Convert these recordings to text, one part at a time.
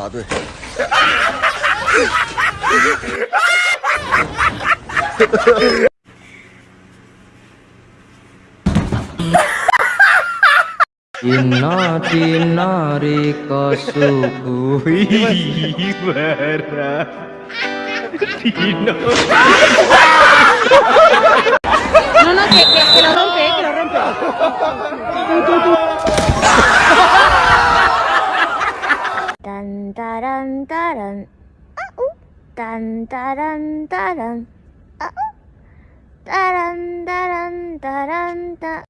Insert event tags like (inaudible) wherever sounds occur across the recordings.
बता दो किनारे नारे का सुकुई बरा No, no, que, que, que lo rompe, que lo rompe. Dun da dun da dun. Uh oh. Dun da dun da dun. Uh oh. Da dun da dun da dun da.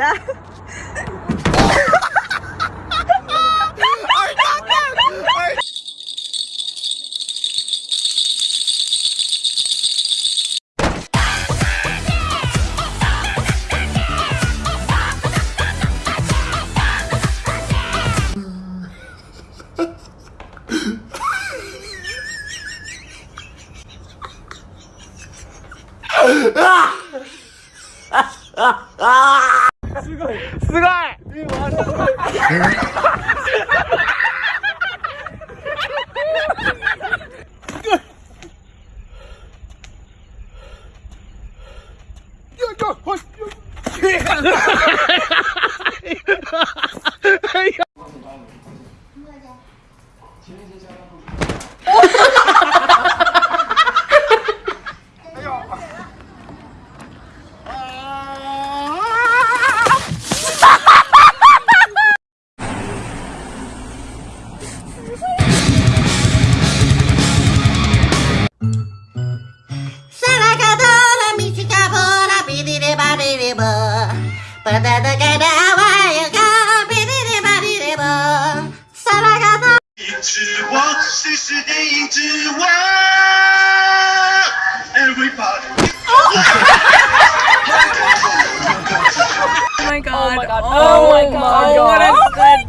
了。Patata kada wayaka, bididi badidi bo. Sarakadola. 之王，谁是电影之王？Everybody。 Oh my god. Oh my god. Oh my god. What a good.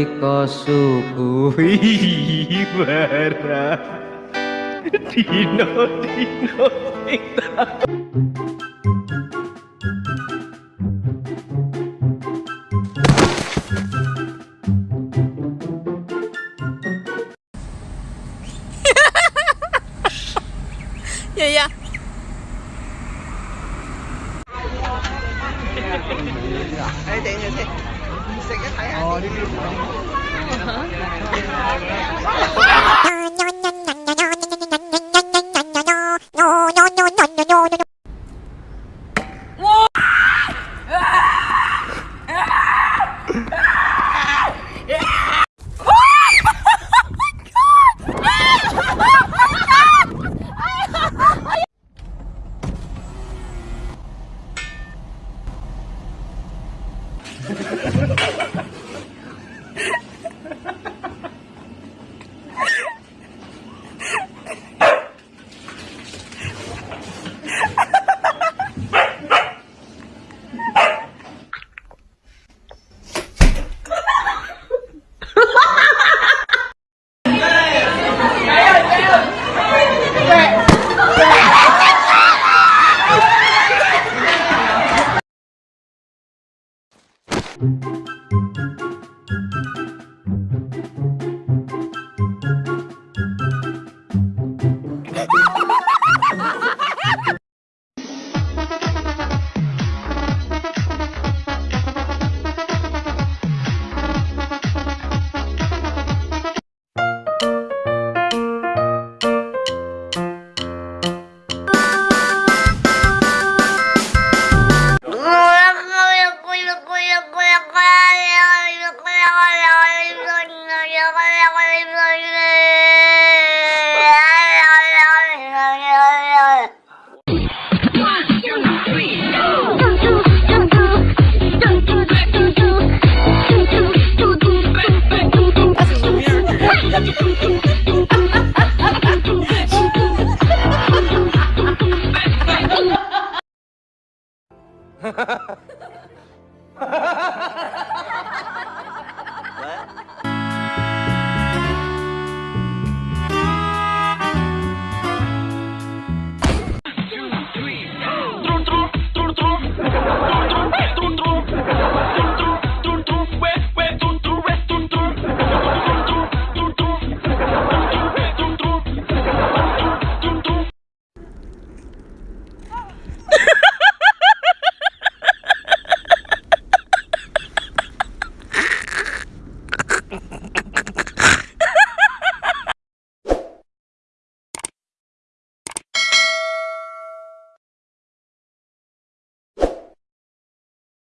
dina rika suku ibarat Dina dina Ờ, đi đi. Ờ. (laughs) (laughs)